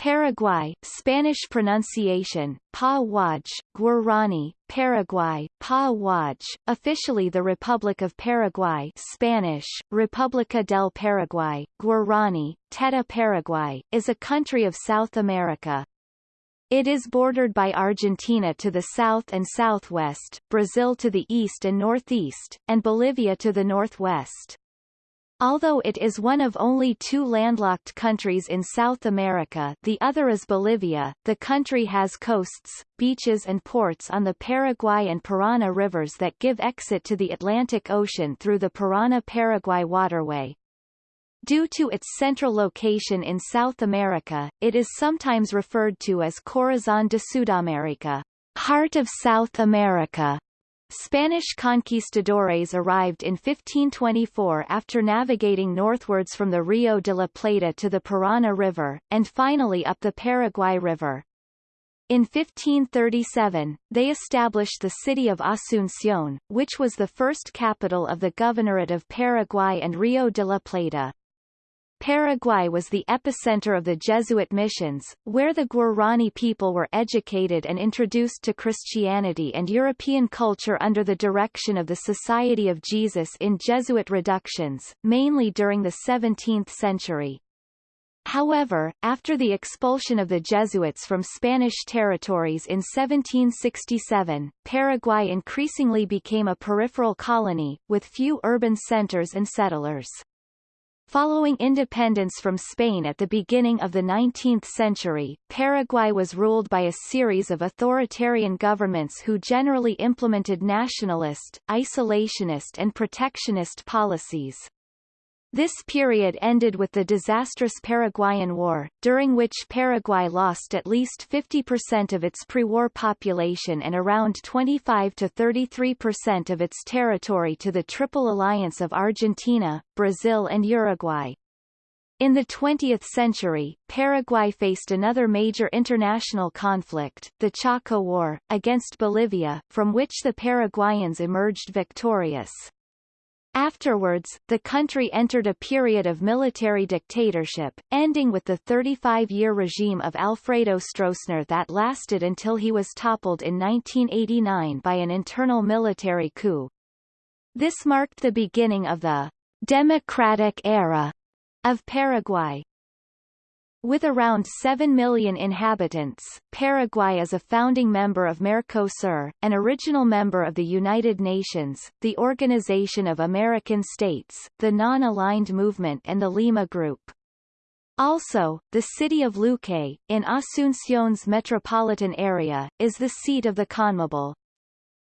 Paraguay, Spanish pronunciation, Pa Waj, Guarani, Paraguay, Pa Waj, officially the Republic of Paraguay Spanish, República del Paraguay, Guarani, Teta Paraguay, is a country of South America. It is bordered by Argentina to the south and southwest, Brazil to the east and northeast, and Bolivia to the northwest. Although it is one of only two landlocked countries in South America the other is Bolivia, the country has coasts, beaches and ports on the Paraguay and Parana rivers that give exit to the Atlantic Ocean through the Parana-Paraguay waterway. Due to its central location in South America, it is sometimes referred to as Corazón de Sudamérica, Heart of South America. Spanish conquistadores arrived in 1524 after navigating northwards from the Rio de la Plata to the Parana River, and finally up the Paraguay River. In 1537, they established the city of Asunción, which was the first capital of the Governorate of Paraguay and Rio de la Plata. Paraguay was the epicenter of the Jesuit missions, where the Guarani people were educated and introduced to Christianity and European culture under the direction of the Society of Jesus in Jesuit reductions, mainly during the 17th century. However, after the expulsion of the Jesuits from Spanish territories in 1767, Paraguay increasingly became a peripheral colony, with few urban centers and settlers. Following independence from Spain at the beginning of the 19th century, Paraguay was ruled by a series of authoritarian governments who generally implemented nationalist, isolationist and protectionist policies. This period ended with the disastrous Paraguayan War, during which Paraguay lost at least 50% of its pre-war population and around 25 to 33% of its territory to the Triple Alliance of Argentina, Brazil and Uruguay. In the 20th century, Paraguay faced another major international conflict, the Chaco War, against Bolivia, from which the Paraguayans emerged victorious. Afterwards, the country entered a period of military dictatorship, ending with the 35-year regime of Alfredo Stroessner that lasted until he was toppled in 1989 by an internal military coup. This marked the beginning of the democratic era of Paraguay. With around 7 million inhabitants, Paraguay is a founding member of Mercosur, an original member of the United Nations, the Organization of American States, the Non-Aligned Movement and the Lima Group. Also, the city of Luque, in Asunción's metropolitan area, is the seat of the CONMEBOL.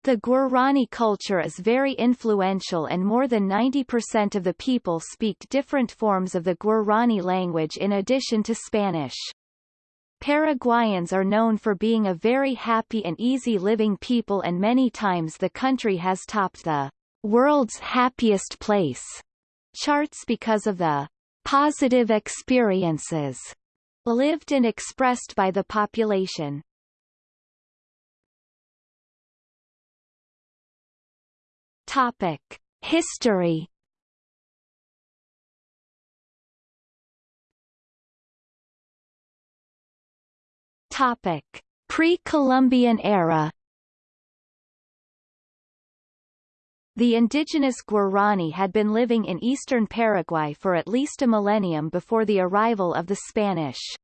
The Guarani culture is very influential and more than 90% of the people speak different forms of the Guarani language in addition to Spanish. Paraguayans are known for being a very happy and easy living people and many times the country has topped the world's happiest place charts because of the positive experiences lived and expressed by the population. Topic: History. Topic: Pre-Columbian era. The indigenous Guarani had been living in eastern Paraguay for at least a millennium before the arrival of the Spanish.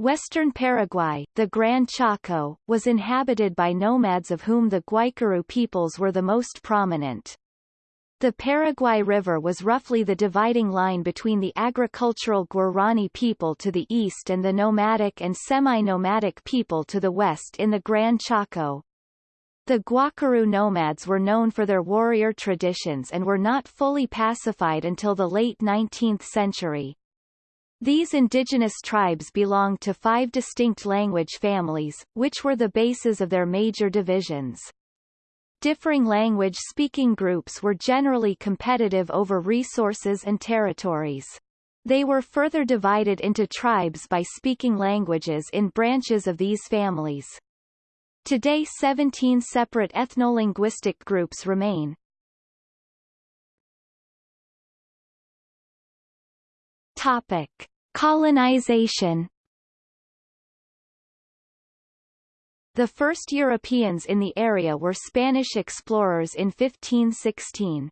Western Paraguay, the Gran Chaco, was inhabited by nomads of whom the Guaycurú peoples were the most prominent. The Paraguay River was roughly the dividing line between the agricultural Guarani people to the east and the nomadic and semi-nomadic people to the west in the Gran Chaco. The Guaycurú nomads were known for their warrior traditions and were not fully pacified until the late 19th century. These indigenous tribes belonged to five distinct language families, which were the bases of their major divisions. Differing language-speaking groups were generally competitive over resources and territories. They were further divided into tribes by speaking languages in branches of these families. Today 17 separate ethno-linguistic groups remain. Topic. Colonization The first Europeans in the area were Spanish explorers in 1516.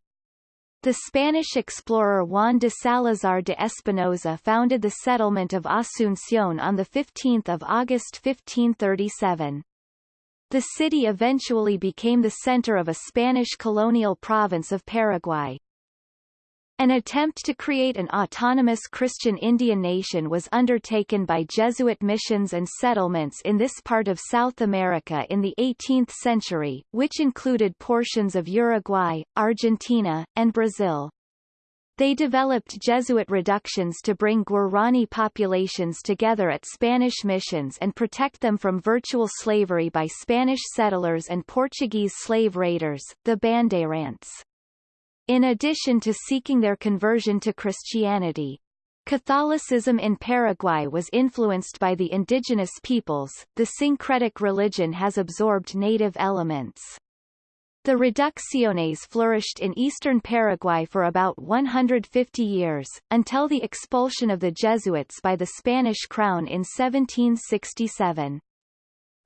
The Spanish explorer Juan de Salazar de Espinosa founded the settlement of Asunción on 15 August 1537. The city eventually became the center of a Spanish colonial province of Paraguay. An attempt to create an autonomous Christian Indian nation was undertaken by Jesuit missions and settlements in this part of South America in the 18th century, which included portions of Uruguay, Argentina, and Brazil. They developed Jesuit reductions to bring Guarani populations together at Spanish missions and protect them from virtual slavery by Spanish settlers and Portuguese slave raiders, the Bandeirantes. In addition to seeking their conversion to Christianity, Catholicism in Paraguay was influenced by the indigenous peoples, the syncretic religion has absorbed native elements. The reducciones flourished in eastern Paraguay for about 150 years, until the expulsion of the Jesuits by the Spanish crown in 1767.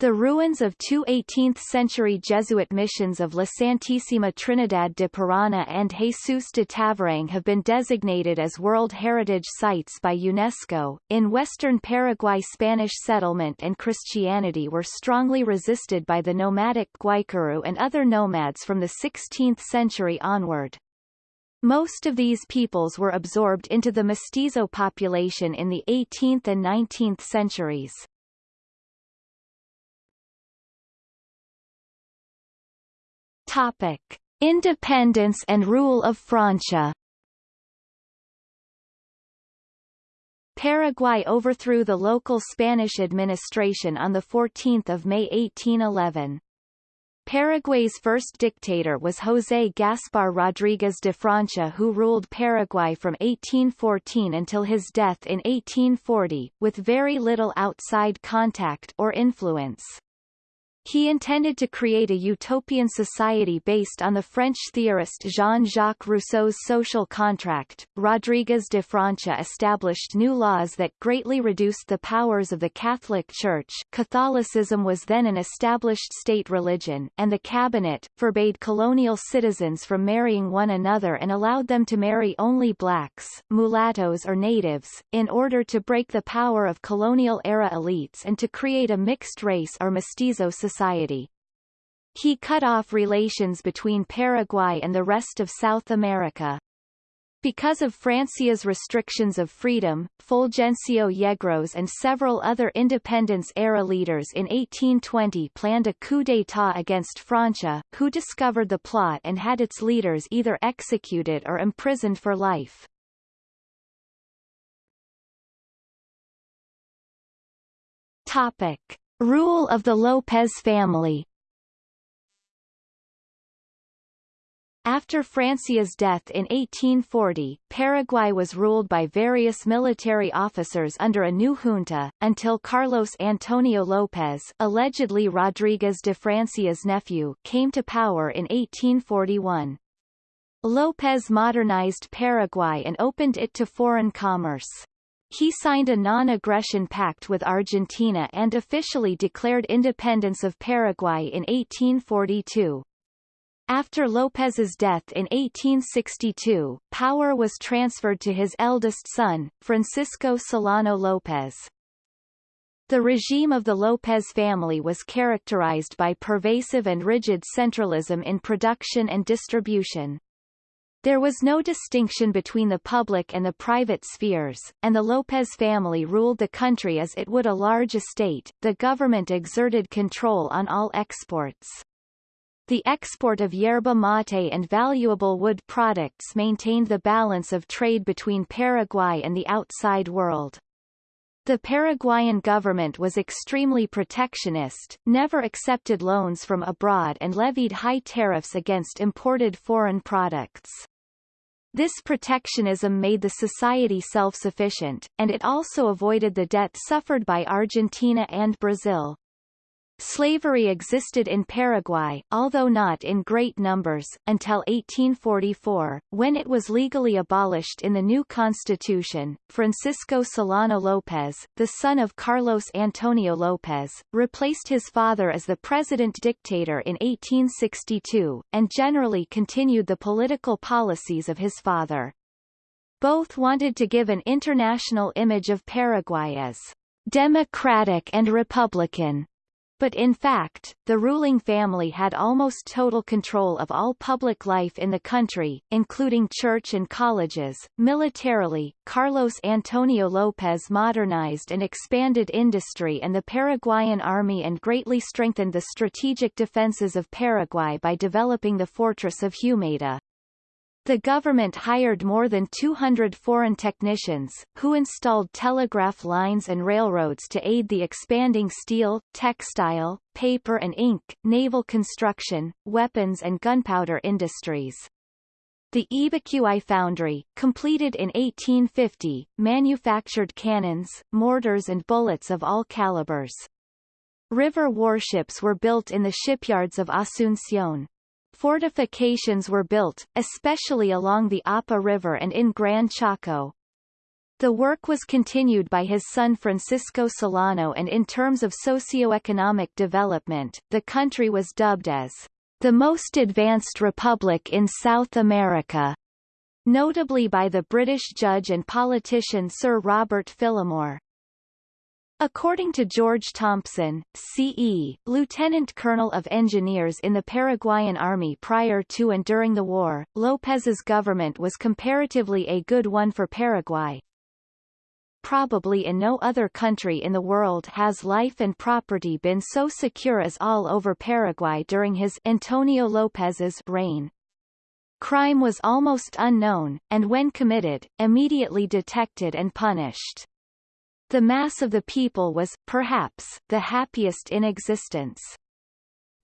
The ruins of two 18th-century Jesuit missions of La Santísima Trinidad de Parana and Jesus de Tavarangue have been designated as World Heritage Sites by UNESCO. In western Paraguay Spanish settlement and Christianity were strongly resisted by the nomadic Guaycurú and other nomads from the 16th century onward. Most of these peoples were absorbed into the mestizo population in the 18th and 19th centuries. Topic: Independence and rule of Francia. Paraguay overthrew the local Spanish administration on 14 May 1811. Paraguay's first dictator was José Gaspar Rodríguez de Francia who ruled Paraguay from 1814 until his death in 1840, with very little outside contact or influence. He intended to create a utopian society based on the French theorist Jean-Jacques Rousseau's social contract. Rodriguez de Francia established new laws that greatly reduced the powers of the Catholic Church Catholicism was then an established state religion, and the cabinet, forbade colonial citizens from marrying one another and allowed them to marry only blacks, mulattoes or natives, in order to break the power of colonial-era elites and to create a mixed race or mestizo society society. He cut off relations between Paraguay and the rest of South America. Because of Francia's restrictions of freedom, Fulgencio Yegros and several other independence-era leaders in 1820 planned a coup d'état against Francia, who discovered the plot and had its leaders either executed or imprisoned for life. Topic. Rule of the López family After Francia's death in 1840, Paraguay was ruled by various military officers under a new junta, until Carlos Antonio López allegedly Rodríguez de Francia's nephew came to power in 1841. López modernized Paraguay and opened it to foreign commerce. He signed a non-aggression pact with Argentina and officially declared independence of Paraguay in 1842. After López's death in 1862, power was transferred to his eldest son, Francisco Solano López. The regime of the López family was characterized by pervasive and rigid centralism in production and distribution. There was no distinction between the public and the private spheres, and the López family ruled the country as it would a large estate. The government exerted control on all exports. The export of yerba mate and valuable wood products maintained the balance of trade between Paraguay and the outside world. The Paraguayan government was extremely protectionist, never accepted loans from abroad and levied high tariffs against imported foreign products. This protectionism made the society self-sufficient, and it also avoided the debt suffered by Argentina and Brazil. Slavery existed in Paraguay, although not in great numbers, until 1844, when it was legally abolished in the new constitution. Francisco Solano López, the son of Carlos Antonio López, replaced his father as the president-dictator in 1862, and generally continued the political policies of his father. Both wanted to give an international image of Paraguay as democratic and republican, but in fact, the ruling family had almost total control of all public life in the country, including church and colleges. Militarily, Carlos Antonio López modernized and expanded industry and the Paraguayan army and greatly strengthened the strategic defenses of Paraguay by developing the fortress of Humaitá. The government hired more than 200 foreign technicians, who installed telegraph lines and railroads to aid the expanding steel, textile, paper and ink, naval construction, weapons and gunpowder industries. The Ybycuí foundry, completed in 1850, manufactured cannons, mortars and bullets of all calibers. River warships were built in the shipyards of Asunción. Fortifications were built, especially along the Apa River and in Gran Chaco. The work was continued by his son Francisco Solano and in terms of socio-economic development, the country was dubbed as the most advanced republic in South America, notably by the British judge and politician Sir Robert Phillimore. According to George Thompson, C.E., Lieutenant Colonel of Engineers in the Paraguayan Army prior to and during the war, López's government was comparatively a good one for Paraguay. Probably in no other country in the world has life and property been so secure as all over Paraguay during his Antonio López's reign. Crime was almost unknown, and when committed, immediately detected and punished. The mass of the people was, perhaps, the happiest in existence.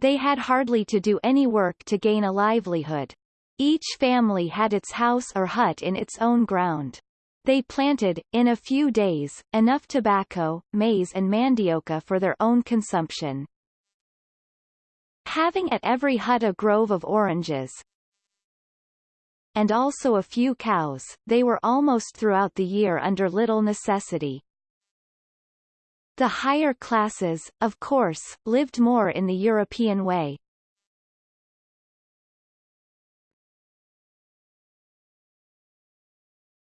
They had hardly to do any work to gain a livelihood. Each family had its house or hut in its own ground. They planted, in a few days, enough tobacco, maize and mandioca for their own consumption. Having at every hut a grove of oranges, and also a few cows, they were almost throughout the year under little necessity. The higher classes, of course, lived more in the European way.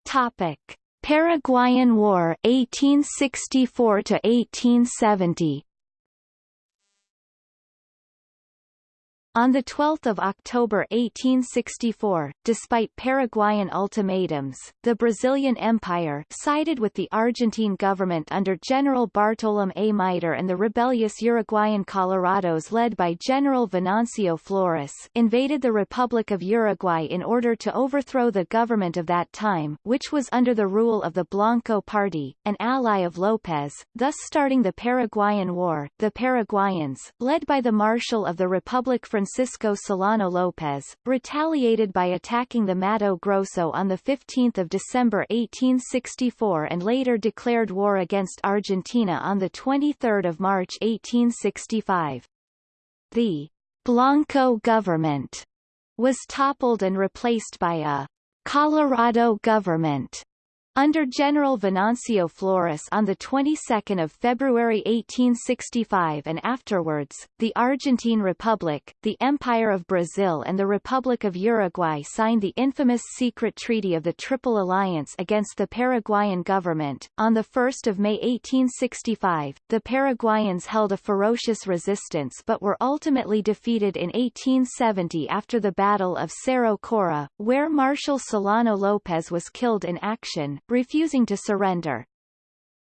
Topic: Paraguayan War 1864 to 1870 On 12 October 1864, despite Paraguayan ultimatums, the Brazilian Empire sided with the Argentine government under General Bartolomé Mitre and the rebellious Uruguayan Colorados led by General Venancio Flores invaded the Republic of Uruguay in order to overthrow the government of that time, which was under the rule of the Blanco Party, an ally of López, thus starting the Paraguayan War. The Paraguayans, led by the Marshal of the Republic Francisco Solano López, retaliated by attacking the Mato Grosso on 15 December 1864 and later declared war against Argentina on 23 March 1865. The Blanco government was toppled and replaced by a Colorado government under General Venancio Flores on the 22nd of February 1865 and afterwards, the Argentine Republic, the Empire of Brazil and the Republic of Uruguay signed the infamous secret treaty of the Triple Alliance against the Paraguayan government. On 1 May 1865, the Paraguayans held a ferocious resistance but were ultimately defeated in 1870 after the Battle of Cerro Cora, where Marshal Solano López was killed in action, refusing to surrender.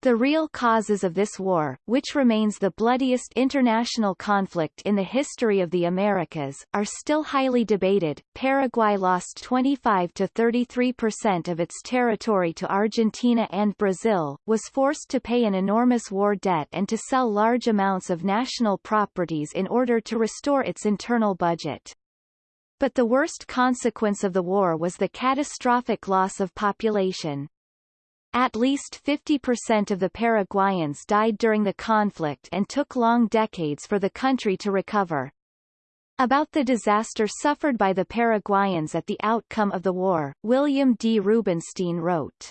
The real causes of this war, which remains the bloodiest international conflict in the history of the Americas, are still highly debated. Paraguay lost 25 to 33 percent of its territory to Argentina and Brazil, was forced to pay an enormous war debt and to sell large amounts of national properties in order to restore its internal budget. But the worst consequence of the war was the catastrophic loss of population. At least 50% of the Paraguayans died during the conflict and took long decades for the country to recover. About the disaster suffered by the Paraguayans at the outcome of the war, William D. Rubinstein wrote,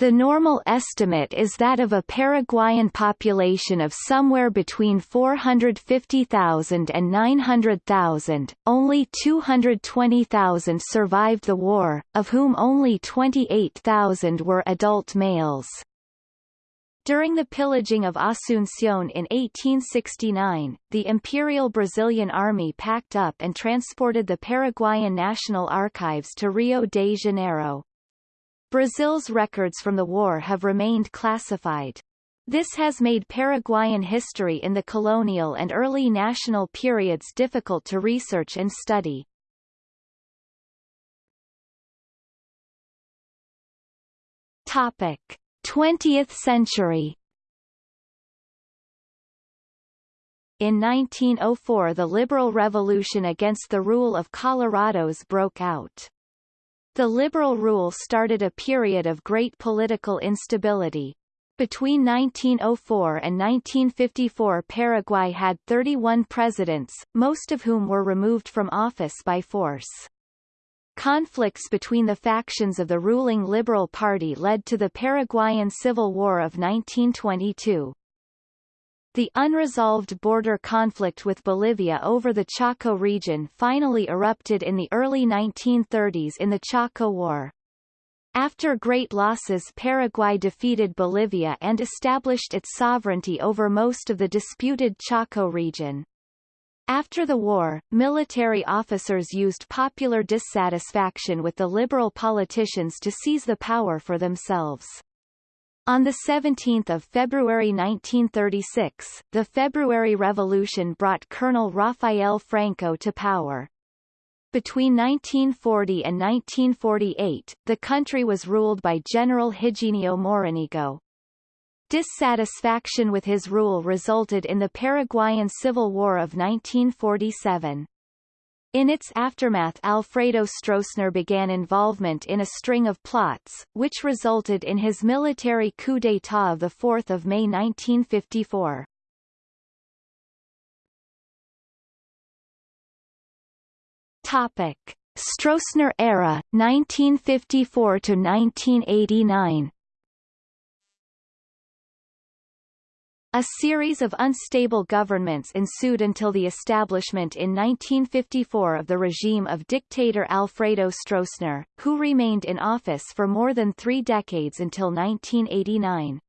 the normal estimate is that of a Paraguayan population of somewhere between 450,000 and 900,000, only 220,000 survived the war, of whom only 28,000 were adult males. During the pillaging of Asunción in 1869, the Imperial Brazilian Army packed up and transported the Paraguayan National Archives to Rio de Janeiro. Brazil's records from the war have remained classified. This has made Paraguayan history in the colonial and early national periods difficult to research and study. Topic: 20th century In 1904 the liberal revolution against the rule of Colorados broke out. The liberal rule started a period of great political instability. Between 1904 and 1954 Paraguay had 31 presidents, most of whom were removed from office by force. Conflicts between the factions of the ruling Liberal Party led to the Paraguayan Civil War of 1922. The unresolved border conflict with Bolivia over the Chaco region finally erupted in the early 1930s in the Chaco War. After great losses Paraguay defeated Bolivia and established its sovereignty over most of the disputed Chaco region. After the war, military officers used popular dissatisfaction with the liberal politicians to seize the power for themselves. On 17 February 1936, the February Revolution brought Colonel Rafael Franco to power. Between 1940 and 1948, the country was ruled by General Higinio Morínigo. Dissatisfaction with his rule resulted in the Paraguayan Civil War of 1947. In its aftermath Alfredo Stroessner began involvement in a string of plots, which resulted in his military coup d'état of 4 May 1954. Topic. Stroessner era, 1954–1989 A series of unstable governments ensued until the establishment in 1954 of the regime of dictator Alfredo Stroessner, who remained in office for more than three decades until 1989.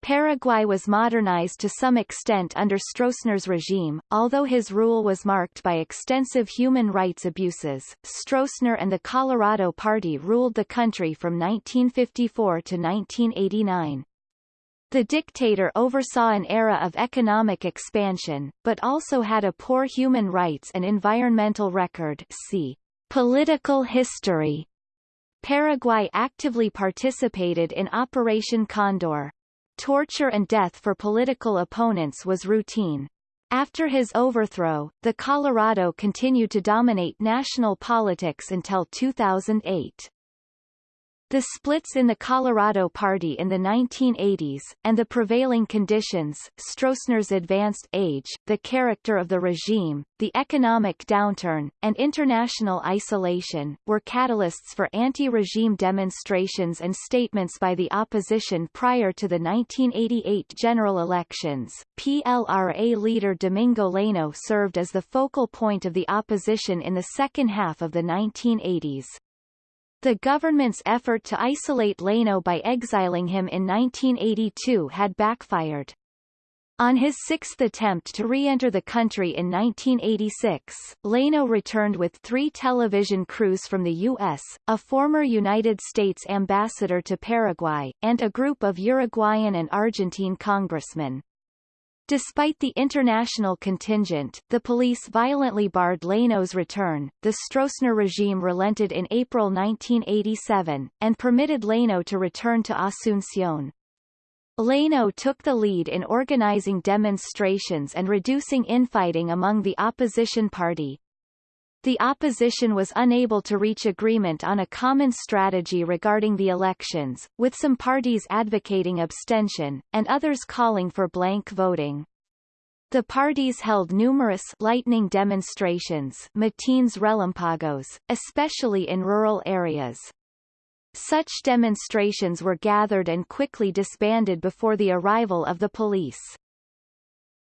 Paraguay was modernized to some extent under Stroessner's regime, although his rule was marked by extensive human rights abuses. Stroessner and the Colorado Party ruled the country from 1954 to 1989. The dictator oversaw an era of economic expansion, but also had a poor human rights and environmental record see Political history. Paraguay actively participated in Operation Condor. Torture and death for political opponents was routine. After his overthrow, the Colorado continued to dominate national politics until 2008. The splits in the Colorado Party in the 1980s, and the prevailing conditions, Stroessner's advanced age, the character of the regime, the economic downturn, and international isolation, were catalysts for anti-regime demonstrations and statements by the opposition prior to the 1988 general elections. PLRA leader Domingo Laíno served as the focal point of the opposition in the second half of the 1980s. The government's effort to isolate Laíno by exiling him in 1982 had backfired. On his sixth attempt to re-enter the country in 1986, Laíno returned with three television crews from the U.S., a former United States ambassador to Paraguay, and a group of Uruguayan and Argentine congressmen. Despite the international contingent, the police violently barred Laíno's return. The Stroessner regime relented in April 1987, and permitted Laíno to return to Asunción. Laíno took the lead in organizing demonstrations and reducing infighting among the opposition party. The opposition was unable to reach agreement on a common strategy regarding the elections, with some parties advocating abstention, and others calling for blank voting. The parties held numerous lightning demonstrations matins relampagos, especially in rural areas. Such demonstrations were gathered and quickly disbanded before the arrival of the police.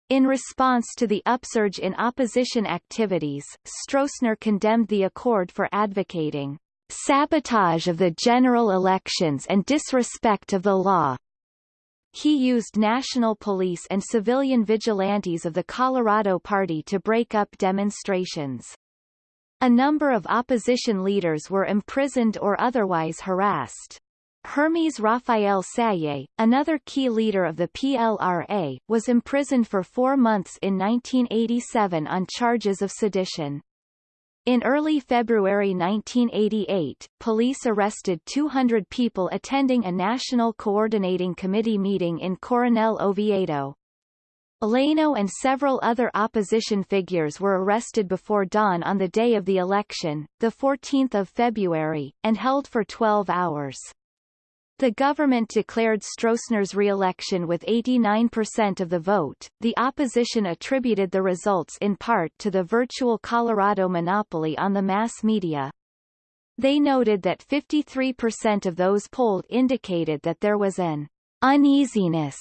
In response to the upsurge in opposition activities, Stroessner condemned the accord for advocating sabotage of the general elections and disrespect of the law. He used national police and civilian vigilantes of the Colorado Party to break up demonstrations. A number of opposition leaders were imprisoned or otherwise harassed. Hermes Rafael Saguier, another key leader of the PLRA, was imprisoned for four months in 1987 on charges of sedition. In early February 1988, police arrested 200 people attending a National Coordinating Committee meeting in Coronel Oviedo. Laíno and several other opposition figures were arrested before dawn on the day of the election, 14 February, and held for 12 hours. The government declared Stroessner's re-election with 89% of the vote. The opposition attributed the results in part to the virtual Colorado monopoly on the mass media. They noted that 53% of those polled indicated that there was an uneasiness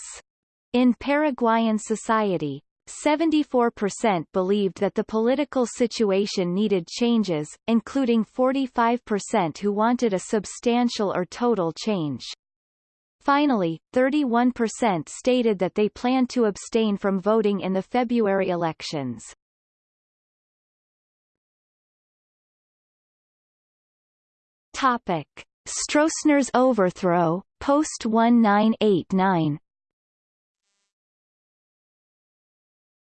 in Paraguayan society, 74% believed that the political situation needed changes, including 45% who wanted a substantial or total change. Finally, 31% stated that they planned to abstain from voting in the February elections. Topic. Stroessner's overthrow, post-1989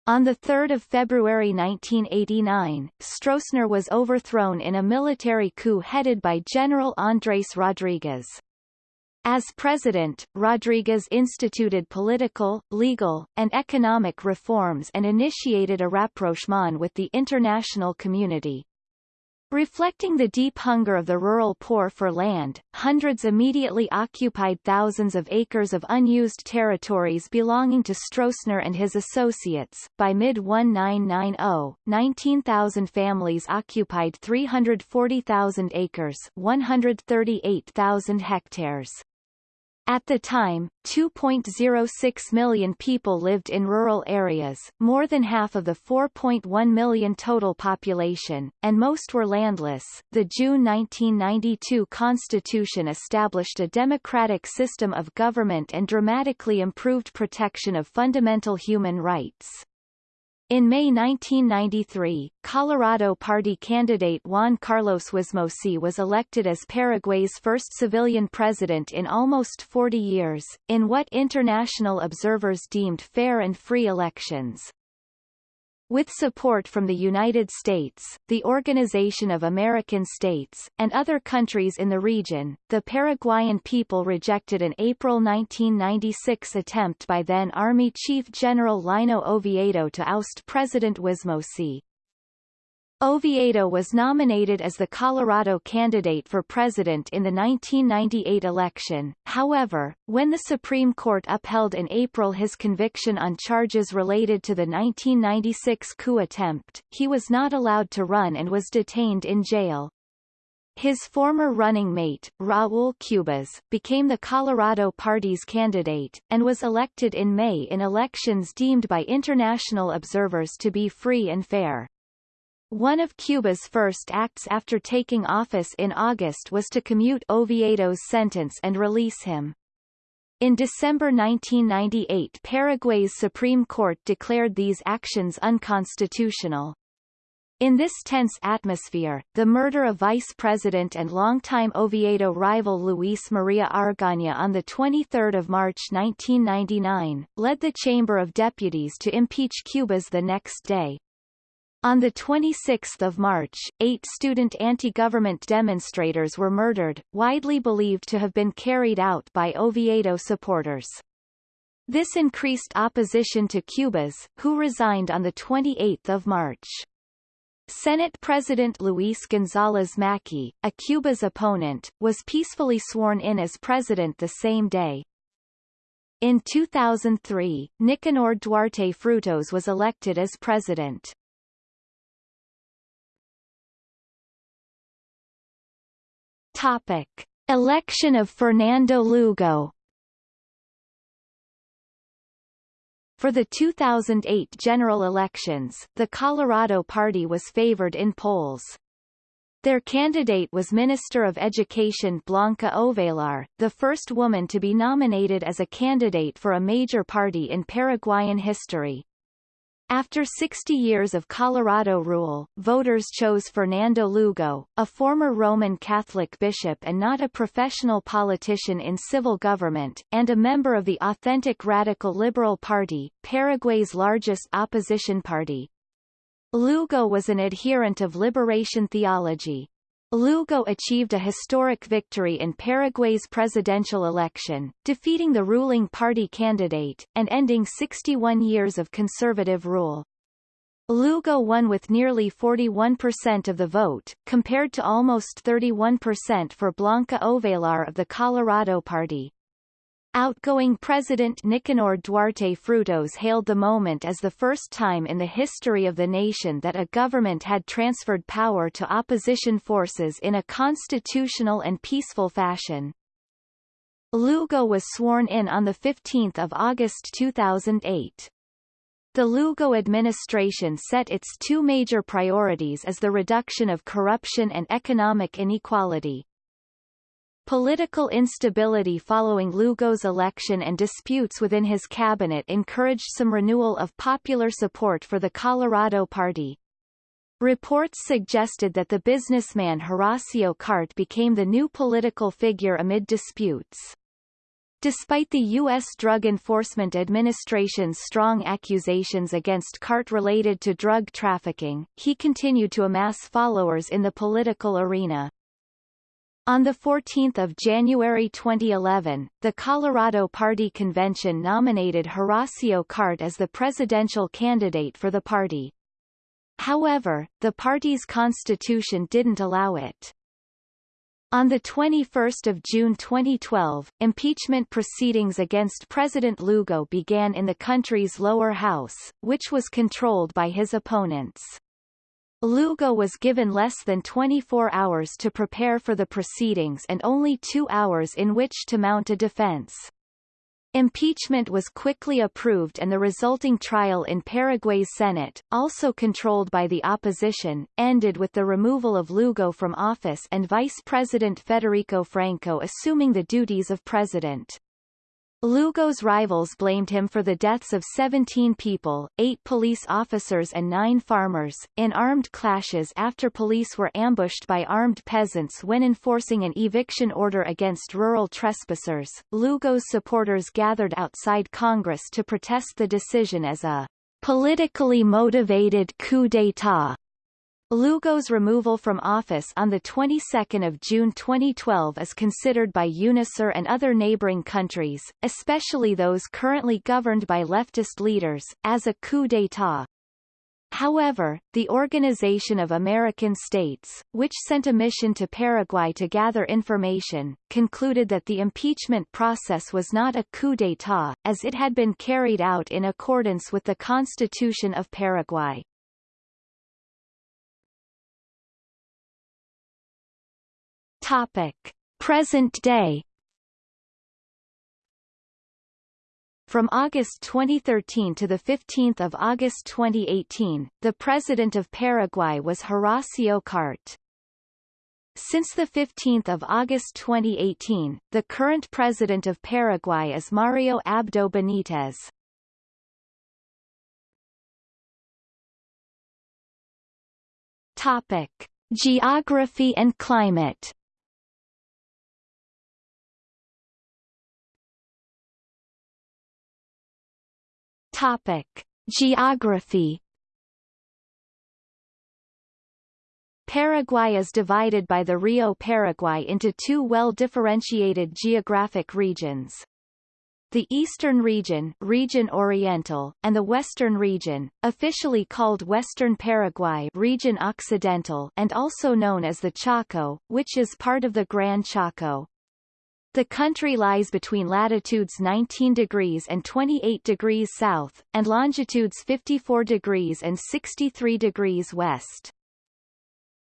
On 3 February 1989, Stroessner was overthrown in a military coup headed by General Andrés Rodríguez. As president, Rodriguez instituted political, legal, and economic reforms and initiated a rapprochement with the international community. Reflecting the deep hunger of the rural poor for land, hundreds immediately occupied thousands of acres of unused territories belonging to Stroessner and his associates. By mid-1990, 19,000 families occupied 340,000 acres 138,000 hectares. At the time, 2.06 million people lived in rural areas, more than half of the 4.1 million total population, and most were landless. The June 1992 Constitution established a democratic system of government and dramatically improved protection of fundamental human rights. In May 1993, Colorado Party candidate Juan Carlos Wasmosy was elected as Paraguay's first civilian president in almost 40 years, in what international observers deemed fair and free elections. With support from the United States, the Organization of American States, and other countries in the region, the Paraguayan people rejected an April 1996 attempt by then Army Chief General Lino Oviedo to oust President Wasmosy. Oviedo was nominated as the Colorado candidate for president in the 1998 election, however, when the Supreme Court upheld in April his conviction on charges related to the 1996 coup attempt, he was not allowed to run and was detained in jail. His former running mate, Raúl Cubas, became the Colorado Party's candidate, and was elected in May in elections deemed by international observers to be free and fair. One of Cubas' first acts after taking office in August was to commute Oviedo's sentence and release him. In December 1998 Paraguay's Supreme Court declared these actions unconstitutional. In this tense atmosphere, the murder of Vice President and longtime Oviedo rival Luis Maria Argaña on 23 March 1999, led the Chamber of Deputies to impeach Cubas the next day. On 26 March, eight student anti-government demonstrators were murdered, widely believed to have been carried out by Oviedo supporters. This increased opposition to Cubas, who resigned on 28 March. Senate President Luis González Macchi, a Cubas opponent, was peacefully sworn in as president the same day. In 2003, Nicanor Duarte Frutos was elected as president. Topic. Election of Fernando Lugo For the 2008 general elections, the Colorado Party was favored in polls. Their candidate was Minister of Education Blanca Ovelar, the first woman to be nominated as a candidate for a major party in Paraguayan history. After 60 years of Colorado rule, voters chose Fernando Lugo, a former Roman Catholic bishop and not a professional politician in civil government, and a member of the authentic Radical Liberal Party, Paraguay's largest opposition party. Lugo was an adherent of liberation theology, Lugo achieved a historic victory in Paraguay's presidential election, defeating the ruling party candidate, and ending 61 years of conservative rule. Lugo won with nearly 41% of the vote, compared to almost 31% for Blanca Ovelar of the Colorado Party. Outgoing President Nicanor Duarte Frutos hailed the moment as the first time in the history of the nation that a government had transferred power to opposition forces in a constitutional and peaceful fashion. Lugo was sworn in on 15 August 2008. The Lugo administration set its two major priorities as the reduction of corruption and economic inequality, Political instability following Lugo's election and disputes within his cabinet encouraged some renewal of popular support for the Colorado Party. Reports suggested that the businessman Horacio Cartes became the new political figure amid disputes. Despite the U.S. Drug Enforcement Administration's strong accusations against Cartes related to drug trafficking, he continued to amass followers in the political arena. On 14 January 2011, the Colorado Party Convention nominated Horacio Cartes as the presidential candidate for the party. However, the party's constitution didn't allow it. On 21 June 2012, impeachment proceedings against President Lugo began in the country's lower house, which was controlled by his opponents. Lugo was given less than 24 hours to prepare for the proceedings and only two hours in which to mount a defense. Impeachment was quickly approved and the resulting trial in Paraguay's Senate, also controlled by the opposition, ended with the removal of Lugo from office and Vice President Federico Franco assuming the duties of president. Lugo's rivals blamed him for the deaths of 17 people, 8 police officers and 9 farmers, in armed clashes after police were ambushed by armed peasants when enforcing an eviction order against rural trespassers. Lugo's supporters gathered outside Congress to protest the decision as a politically motivated coup d'état Lugo's removal from office on the 22nd of June 2012 is considered by UNASUR and other neighboring countries, especially those currently governed by leftist leaders, as a coup d'état. However, the Organization of American States, which sent a mission to Paraguay to gather information, concluded that the impeachment process was not a coup d'état, as it had been carried out in accordance with the Constitution of Paraguay. Topic: Present day. From August 2013 to 15 August 2018, the President of Paraguay was Horacio Cartes. Since 15 August 2018, the current President of Paraguay is Mario Abdo Benitez. Topic. Geography and climate Topic: Geography. Paraguay is divided by the Rio Paraguay into two well-differentiated geographic regions. the Eastern Region, Region Oriental, and the Western Region, officially called Western Paraguay Region Occidental and also known as the Chaco, which is part of the Gran Chaco. The country lies between latitudes 19 degrees and 28 degrees south, and longitudes 54 degrees and 63 degrees west.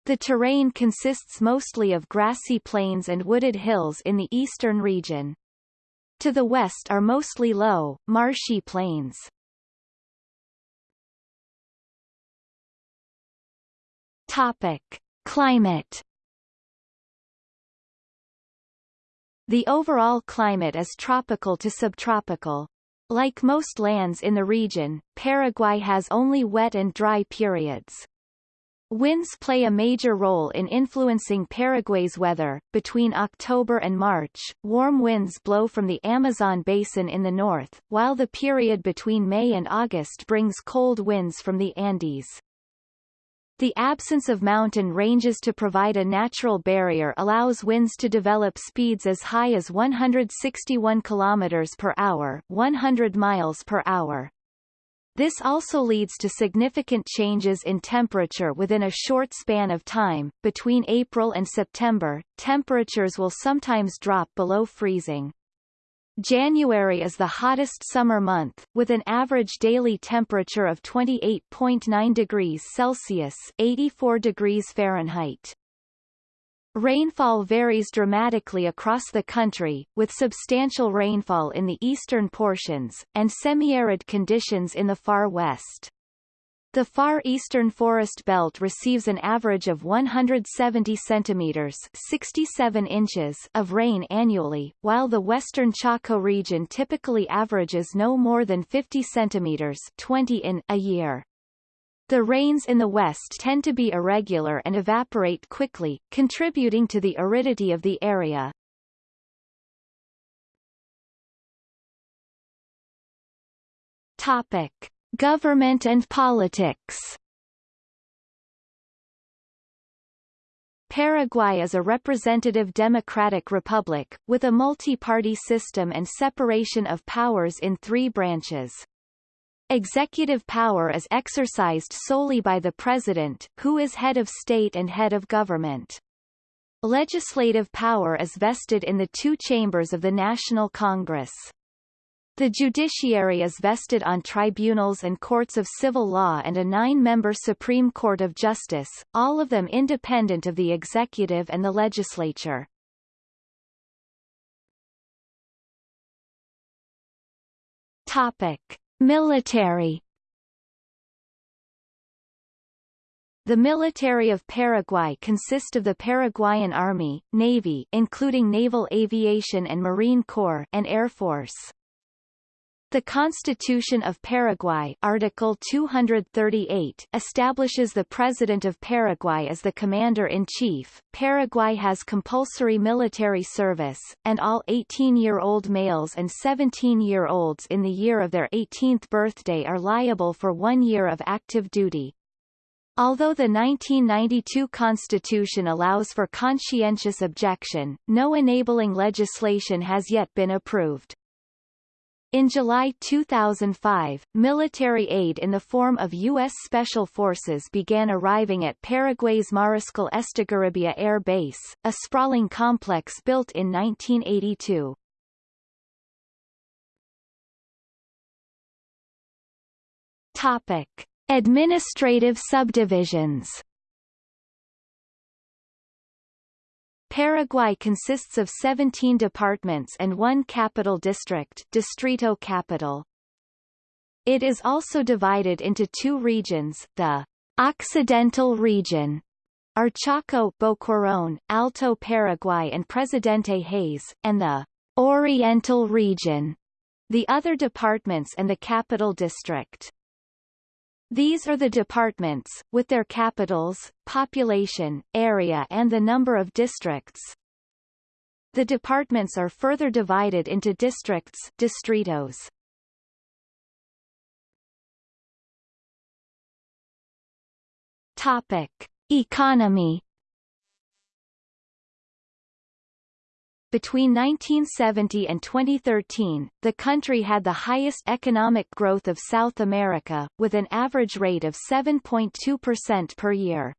The terrain consists mostly of grassy plains and wooded hills in the eastern region. To the west are mostly low, marshy plains. Topic. Climate The overall climate is tropical to subtropical. Like most lands in the region, Paraguay has only wet and dry periods. Winds play a major role in influencing Paraguay's weather. Between October and March, warm winds blow from the Amazon basin in the north, while the period between May and August brings cold winds from the Andes. The absence of mountain ranges to provide a natural barrier allows winds to develop speeds as high as 161 km per hour, 100 miles per hour. This also leads to significant changes in temperature within a short span of time. Between April and September, temperatures will sometimes drop below freezing. January is the hottest summer month, with an average daily temperature of 28.9 degrees Celsius 84 degrees Fahrenheit. Rainfall varies dramatically across the country, with substantial rainfall in the eastern portions, and semi-arid conditions in the far west. The far eastern forest belt receives an average of 170 centimeters 67 inches of rain annually, while the western Chaco region typically averages no more than 50 centimeters 20 in a year. The rains in the west tend to be irregular and evaporate quickly, contributing to the aridity of the area. Topic. Government and politics Paraguay is a representative democratic republic, with a multi-party system and separation of powers in three branches. Executive power is exercised solely by the President, who is head of state and head of government. Legislative power is vested in the two chambers of the National Congress. The judiciary is vested on tribunals and courts of civil law and a nine-member Supreme Court of Justice, all of them independent of the executive and the legislature. Topic. Military The military of Paraguay consists of the Paraguayan Army, Navy including Naval Aviation and Marine Corps and Air Force. The Constitution of Paraguay Article 238 establishes the President of Paraguay as the Commander-in-Chief. Paraguay has compulsory military service, and all 18-year-old males and 17-year-olds in the year of their 18th birthday are liable for one year of active duty. Although the 1992 Constitution allows for conscientious objection, no enabling legislation has yet been approved. In July 2005, military aid in the form of U.S. Special Forces began arriving at Paraguay's Mariscal Estigarribia Air Base, a sprawling complex built in 1982. Topic. Administrative subdivisions Paraguay consists of 17 departments and one capital district Distrito Capital. It is also divided into two regions, the Occidental region are Chaco, Boquerón, Alto Paraguay and Presidente Hayes, and the Oriental region, the other departments and the capital district. These are the departments, with their capitals, population, area and the number of districts. The departments are further divided into districts distritos. Topic. Economy Between 1970 and 2013, the country had the highest economic growth of South America, with an average rate of 7.2% per year.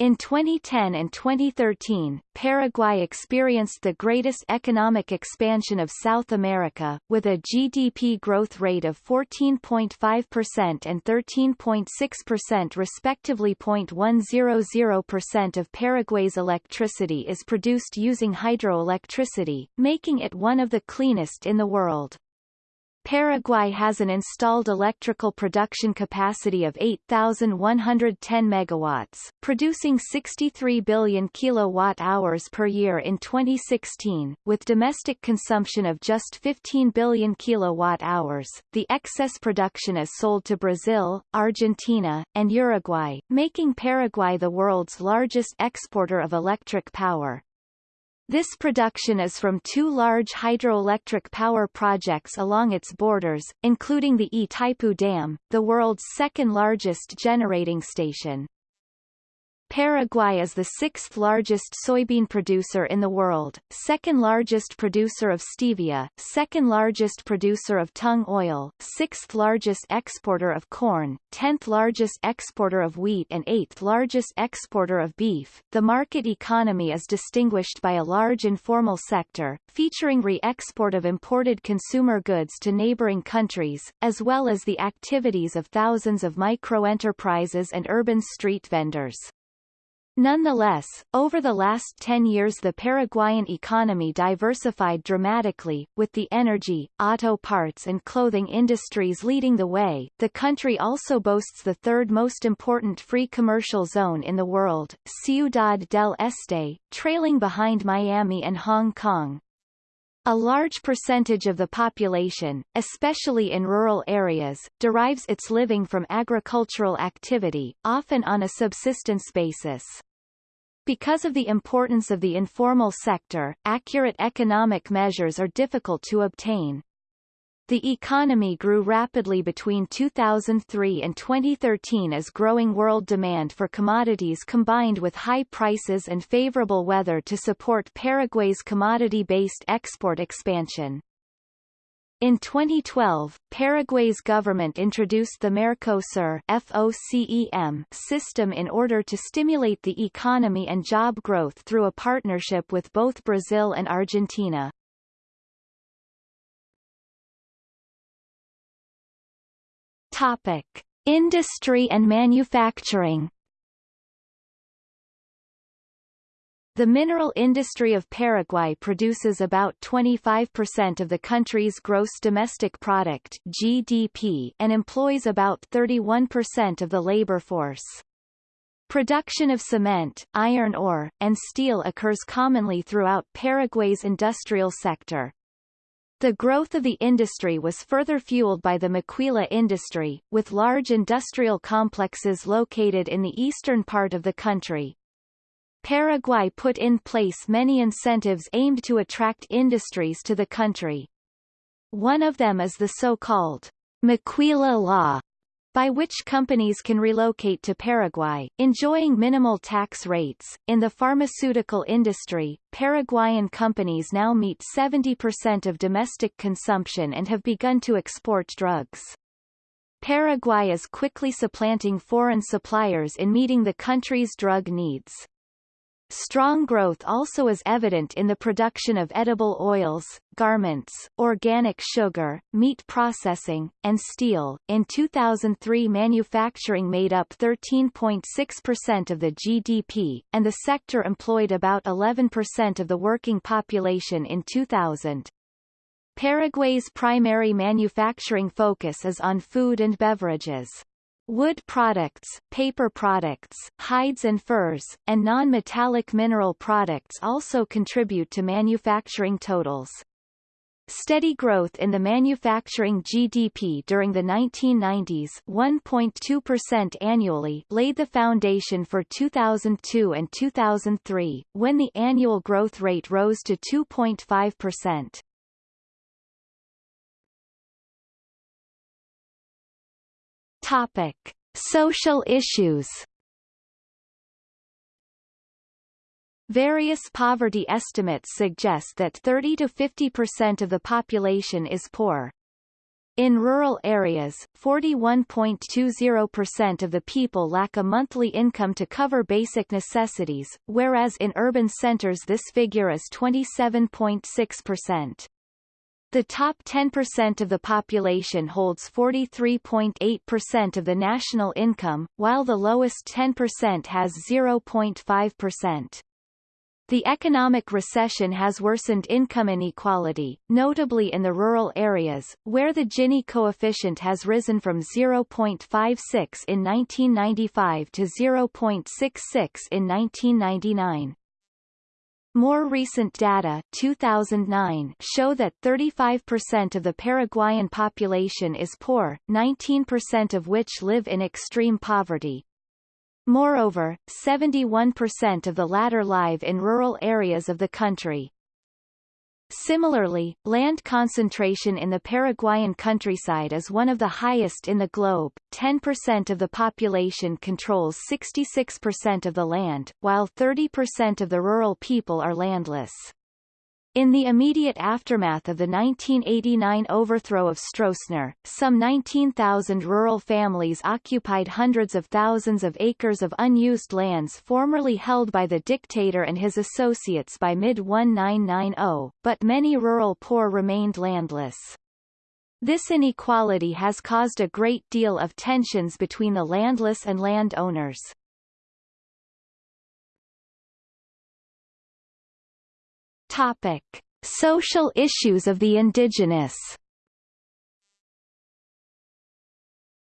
In 2010 and 2013, Paraguay experienced the greatest economic expansion of South America, with a GDP growth rate of 14.5% and 13.6% respectively. 0.100% of Paraguay's electricity is produced using hydroelectricity, making it one of the cleanest in the world. Paraguay has an installed electrical production capacity of 8,110 megawatts, producing 63 billion kilowatt-hours per year in 2016, with domestic consumption of just 15 billion kilowatt-hours. The excess production is sold to Brazil, Argentina, and Uruguay, making Paraguay the world's largest exporter of electric power. This production is from two large hydroelectric power projects along its borders, including the Itaipu Dam, the world's second largest generating station. Paraguay is the sixth largest soybean producer in the world, second largest producer of stevia, second largest producer of tung oil, sixth largest exporter of corn, tenth largest exporter of wheat and eighth largest exporter of beef. The market economy is distinguished by a large informal sector, featuring re-export of imported consumer goods to neighboring countries, as well as the activities of thousands of microenterprises and urban street vendors. Nonetheless, over the last 10 years the Paraguayan economy diversified dramatically, with the energy, auto parts and clothing industries leading the way. The country also boasts the third most important free commercial zone in the world, Ciudad del Este, trailing behind Miami and Hong Kong. A large percentage of the population, especially in rural areas, derives its living from agricultural activity, often on a subsistence basis. Because of the importance of the informal sector, accurate economic measures are difficult to obtain. The economy grew rapidly between 2003 and 2013 as growing world demand for commodities combined with high prices and favorable weather to support Paraguay's commodity-based export expansion. In 2012, Paraguay's government introduced the Mercosur FOCEM system in order to stimulate the economy and job growth through a partnership with both Brazil and Argentina. Topic: Industry and manufacturing The mineral industry of Paraguay produces about 25% of the country's gross domestic product GDP and employs about 31% of the labor force. Production of cement, iron ore, and steel occurs commonly throughout Paraguay's industrial sector. The growth of the industry was further fueled by the maquila industry, with large industrial complexes located in the eastern part of the country, Paraguay put in place many incentives aimed to attract industries to the country. One of them is the so-called Maquila Law, by which companies can relocate to Paraguay, enjoying minimal tax rates. In the pharmaceutical industry, Paraguayan companies now meet 70% of domestic consumption and have begun to export drugs. Paraguay is quickly supplanting foreign suppliers in meeting the country's drug needs. Strong growth also is evident in the production of edible oils, garments, organic sugar, meat processing, and steel. In 2003 manufacturing made up 13.6% of the GDP, and the sector employed about 11% of the working population in 2000. Paraguay's primary manufacturing focus is on food and beverages. Wood products, paper products, hides and furs, and non-metallic mineral products also contribute to manufacturing totals. Steady growth in the manufacturing GDP during the 1990s 1.2% annually laid the foundation for 2002 and 2003, when the annual growth rate rose to 2.5%. Topic: Social issues. Various poverty estimates suggest that 30 to 50% of the population is poor. In rural areas, 41.20% of the people lack a monthly income to cover basic necessities, whereas in urban centers this figure is 27.6%. The top 10% of the population holds 43.8% of the national income, while the lowest 10% has 0.5%. The economic recession has worsened income inequality, notably in the rural areas, where the Gini coefficient has risen from 0.56 in 1995 to 0.66 in 1999. More recent data 2009 show that 35% of the Paraguayan population is poor, 19% of which live in extreme poverty, Moreover, 71% of the latter live in rural areas of the country. Similarly, land concentration in the Paraguayan countryside is one of the highest in the globe. 10% of the population controls 66% of the land, while 30% of the rural people are landless. In the immediate aftermath of the 1989 overthrow of Stroessner, some 19,000 rural families occupied hundreds of thousands of acres of unused lands formerly held by the dictator and his associates by mid-1990, but many rural poor remained landless. This inequality has caused a great deal of tensions between the landless and landowners. Topic: Social issues of the indigenous.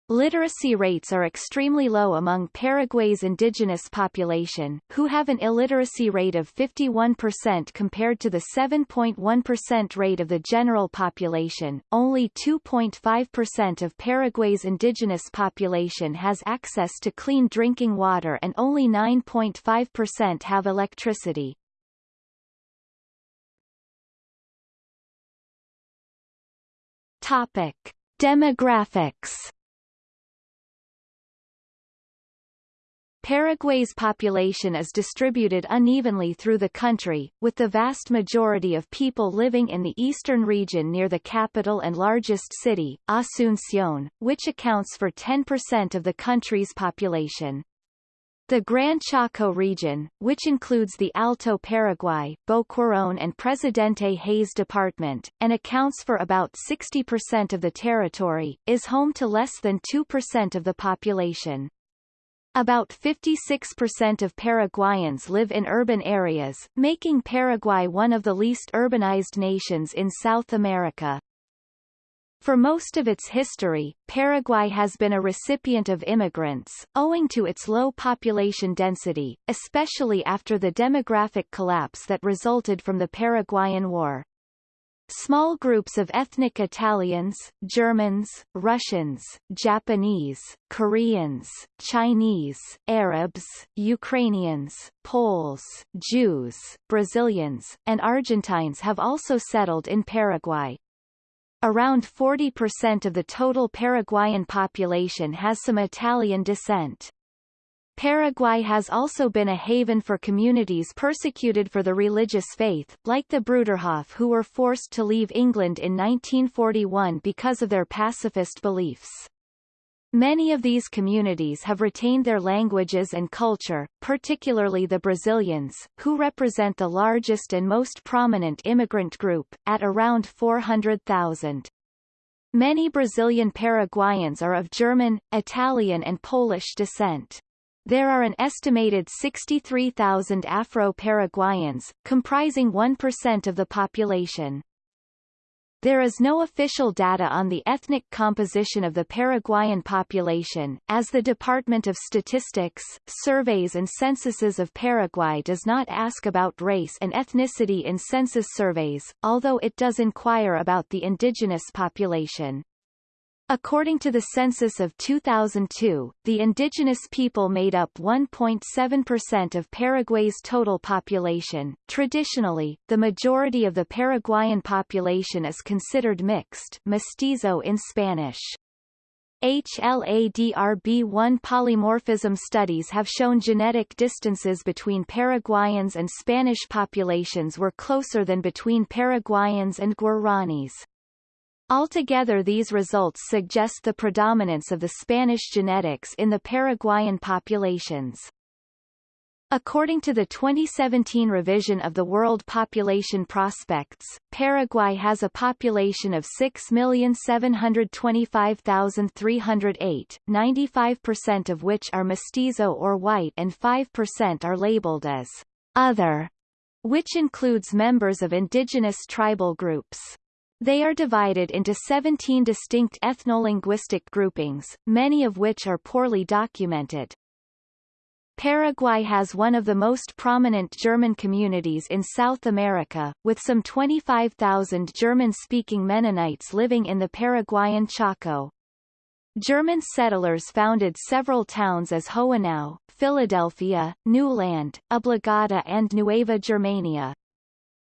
Literacy rates are extremely low among Paraguay's indigenous population, who have an illiteracy rate of 51% compared to the 7.1% rate of the general population. Only 2.5% of Paraguay's indigenous population has access to clean drinking water and only 9.5% have electricity. Topic: Demographics. Paraguay's population is distributed unevenly through the country, with the vast majority of people living in the eastern region near the capital and largest city, Asunción, which accounts for 10% of the country's population. The Gran Chaco region, which includes the Alto Paraguay, Boquerón and Presidente Hayes Department, and accounts for about 60% of the territory, is home to less than 2% of the population. About 56% of Paraguayans live in urban areas, making Paraguay one of the least urbanized nations in South America. For most of its history, Paraguay has been a recipient of immigrants, owing to its low population density, especially after the demographic collapse that resulted from the Paraguayan War. Small groups of ethnic Italians, Germans, Russians, Japanese, Koreans, Chinese, Arabs, Ukrainians, Poles, Jews, Brazilians, and Argentines have also settled in Paraguay. Around 40% of the total Paraguayan population has some Italian descent. Paraguay has also been a haven for communities persecuted for the religious faith, like the Bruderhof who were forced to leave England in 1941 because of their pacifist beliefs. Many of these communities have retained their languages and culture, particularly the Brazilians, who represent the largest and most prominent immigrant group, at around 400,000. Many Brazilian Paraguayans are of German, Italian and Polish descent. There are an estimated 63,000 Afro-Paraguayans, comprising 1% of the population. There is no official data on the ethnic composition of the Paraguayan population, as the Department of Statistics, Surveys and Censuses of Paraguay does not ask about race and ethnicity in census surveys, although it does inquire about the indigenous population. According to the census of 2002, the indigenous people made up 1.7% of Paraguay's total population. Traditionally, the majority of the Paraguayan population is considered mixed mestizo in Spanish. HLA-DRB1 polymorphism studies have shown genetic distances between Paraguayans and Spanish populations were closer than between Paraguayans and Guaranis. Altogether these results suggest the predominance of the Spanish genetics in the Paraguayan populations. According to the 2017 revision of the World Population Prospects, Paraguay has a population of 6,725,308, 95% of which are mestizo or white and 5% are labeled as other, which includes members of indigenous tribal groups. They are divided into 17 distinct ethnolinguistic groupings, many of which are poorly documented. Paraguay has one of the most prominent German communities in South America, with some 25,000 German-speaking Mennonites living in the Paraguayan Chaco. German settlers founded several towns as Hohenau, Filadelfia, New Land, Obligado and Nueva Germania.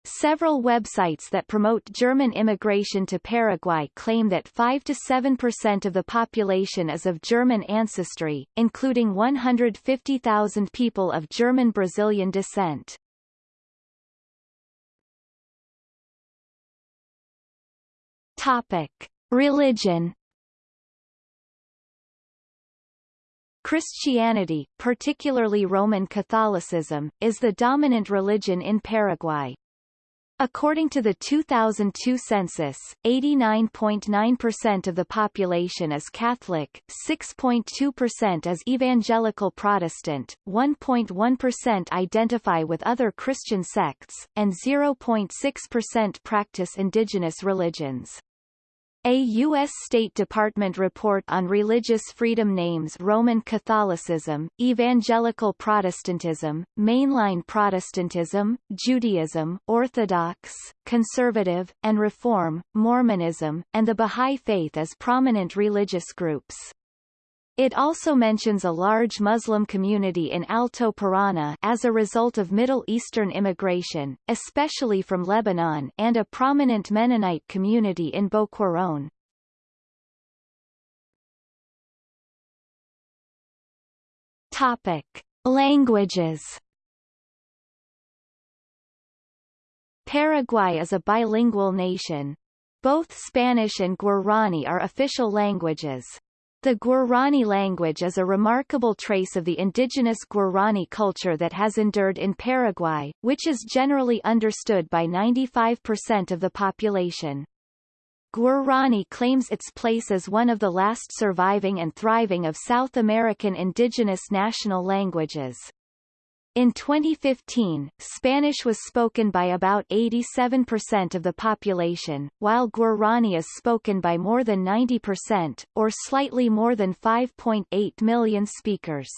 Several websites that promote German immigration to Paraguay claim that 5 to 7% of the population is of German ancestry, including 150,000 people of German Brazilian descent. Topic: Religion Christianity, particularly Roman Catholicism, is the dominant religion in Paraguay. According to the 2002 census, 89.9% of the population is Catholic, 6.2% is Evangelical Protestant, 1.1% identify with other Christian sects, and 0.6% practice indigenous religions. A U.S. State Department report on religious freedom names Roman Catholicism, Evangelical Protestantism, Mainline Protestantism, Judaism, Orthodox, Conservative, and Reform, Mormonism, and the Bahá'í Faith as prominent religious groups. It also mentions a large Muslim community in Alto Paraná as a result of Middle Eastern immigration, especially from Lebanon and a prominent Mennonite community in Boquerón. Topic. Languages Paraguay is a bilingual nation. Both Spanish and Guarani are official languages. The Guarani language is a remarkable trace of the indigenous Guarani culture that has endured in Paraguay, which is generally understood by 95% of the population. Guarani claims its place as one of the last surviving and thriving of South American indigenous national languages. In 2015, Spanish was spoken by about 87% of the population, while Guarani is spoken by more than 90%, or slightly more than 5.8 million speakers.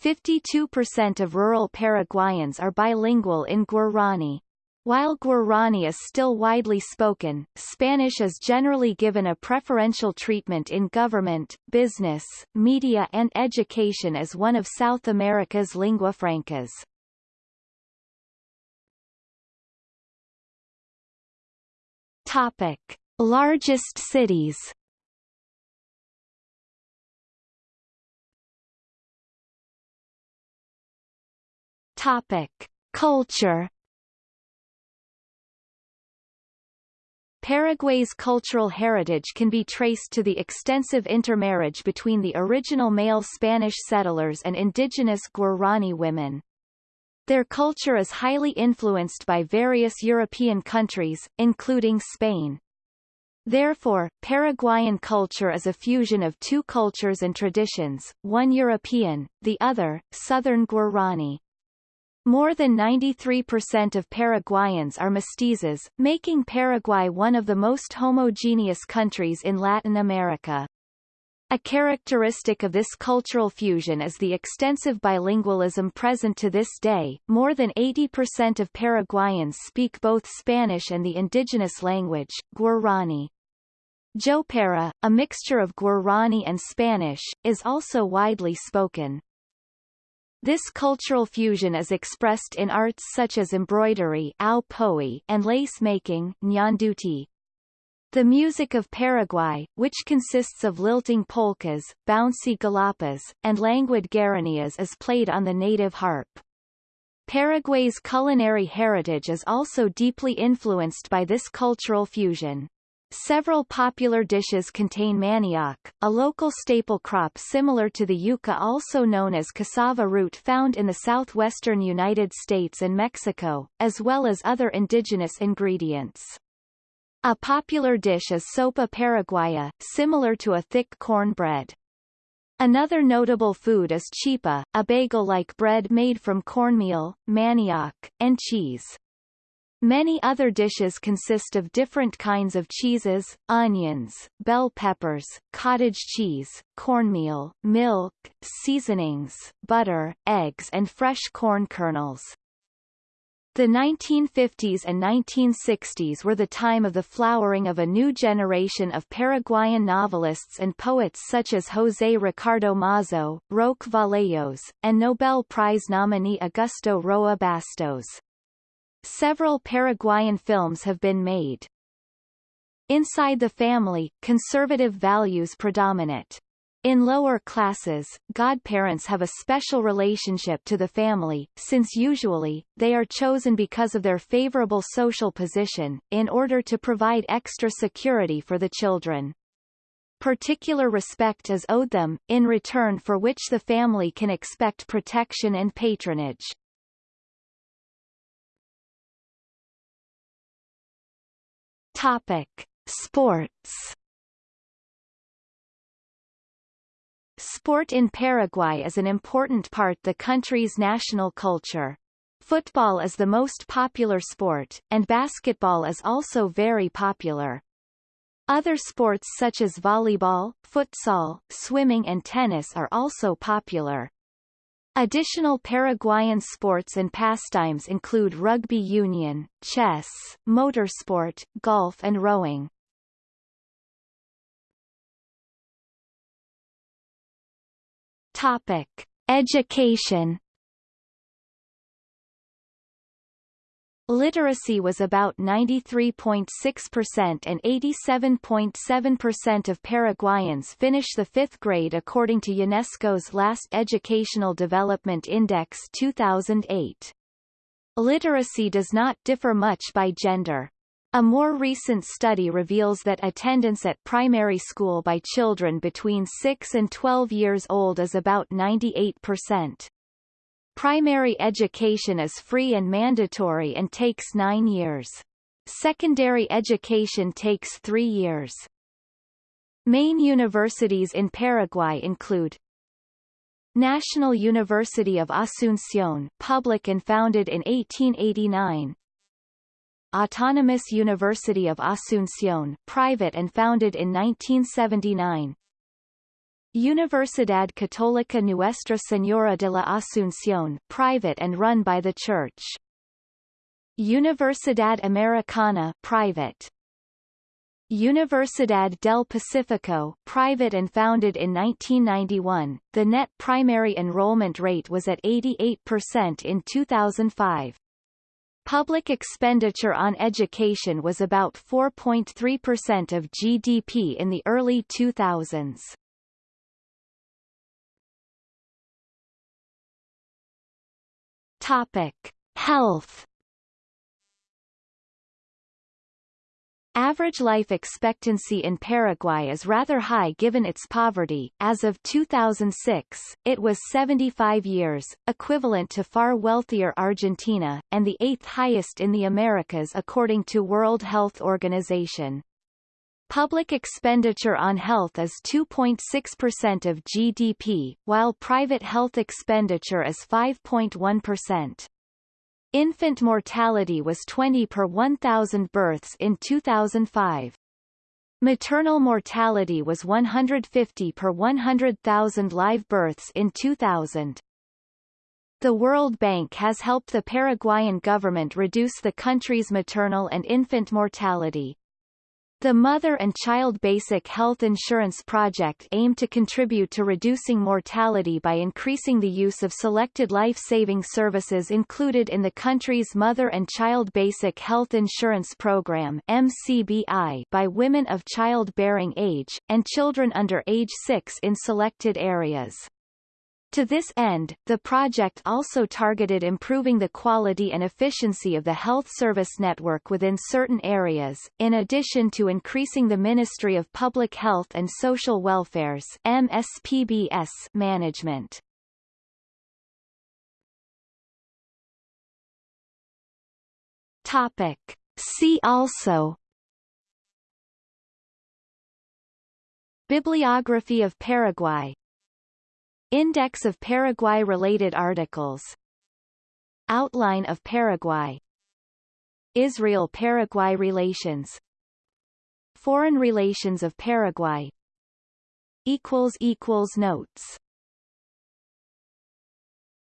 52% of rural Paraguayans are bilingual in Guarani. While Guarani is still widely spoken, Spanish is generally given a preferential treatment in government, business, media and education as one of South America's lingua francas. Topic. Largest cities Topic. Culture Paraguay's cultural heritage can be traced to the extensive intermarriage between the original male Spanish settlers and indigenous Guarani women. Their culture is highly influenced by various European countries, including Spain. Therefore, Paraguayan culture is a fusion of two cultures and traditions, one European, the other, Southern Guarani. More than 93% of Paraguayans are mestizos, making Paraguay one of the most homogeneous countries in Latin America. A characteristic of this cultural fusion is the extensive bilingualism present to this day. More than 80% of Paraguayans speak both Spanish and the indigenous language, Guarani. Jopara, a mixture of Guarani and Spanish, is also widely spoken. This cultural fusion is expressed in arts such as embroidery and lace making The music of Paraguay, which consists of lilting polkas, bouncy galopas, and languid guaranias is played on the native harp. Paraguay's culinary heritage is also deeply influenced by this cultural fusion. Several popular dishes contain manioc, a local staple crop similar to the yuca also known as cassava root found in the southwestern United States and Mexico, as well as other indigenous ingredients. A popular dish is sopa paraguaya, similar to a thick corn bread. Another notable food is chipa, a bagel-like bread made from cornmeal, manioc, and cheese. Many other dishes consist of different kinds of cheeses, onions, bell peppers, cottage cheese, cornmeal, milk, seasonings, butter, eggs and fresh corn kernels. The 1950s and 1960s were the time of the flowering of a new generation of Paraguayan novelists and poets such as José Ricardo Mazo, Roque Vallejos, and Nobel Prize nominee Augusto Roa Bastos. Several Paraguayan films have been made. Inside the family, conservative values predominate. In lower classes, godparents have a special relationship to the family, since usually, they are chosen because of their favorable social position, in order to provide extra security for the children. Particular respect is owed them, in return for which the family can expect protection and patronage. Topic. Sports Sport in Paraguay is an important part the country's national culture. Football is the most popular sport, and basketball is also very popular. Other sports such as volleyball, futsal, swimming and tennis are also popular. Additional Paraguayan sports and pastimes include rugby union, chess, motorsport, golf and rowing. Topic: Education. Literacy was about 93.6% and 87.7% of Paraguayans finish the fifth grade according to UNESCO's last Educational Development Index 2008. Literacy does not differ much by gender. A more recent study reveals that attendance at primary school by children between 6 and 12 years old is about 98%. Primary education is free and mandatory and takes nine years. Secondary education takes three years. Main universities in Paraguay include National University of Asunción public and founded in 1889 Autonomous University of Asunción, private and founded in 1979. Universidad Católica Nuestra Señora de la Asunción, private and run by the Church. Universidad Americana, private. Universidad del Pacífico, private and founded in 1991. The net primary enrollment rate was at 88% in 2005. Public expenditure on education was about 4.3% of GDP in the early 2000s. Topic: Health Average life expectancy in Paraguay is rather high given its poverty. As of 2006, it was 75 years, equivalent to far wealthier Argentina, and the eighth highest in the Americas according to World Health Organization. Public expenditure on health is 2.6% of GDP, while private health expenditure is 5.1%. Infant mortality was 20 per 1,000 births in 2005. Maternal mortality was 150 per 100,000 live births in 2000. The World Bank has helped the Paraguayan government reduce the country's maternal and infant mortality. The Mother and Child Basic Health Insurance Project aimed to contribute to reducing mortality by increasing the use of selected life-saving services included in the country's Mother and Child Basic Health Insurance Program MCBI by women of childbearing age, and children under age 6 in selected areas. To this end, the project also targeted improving the quality and efficiency of the health service network within certain areas, in addition to increasing the Ministry of Public Health and Social Welfare's MSPBS management. Topic. See also Bibliography of Paraguay Index of Paraguay-related articles. Outline of Paraguay. Israel-Paraguay relations. Foreign relations of Paraguay. Notes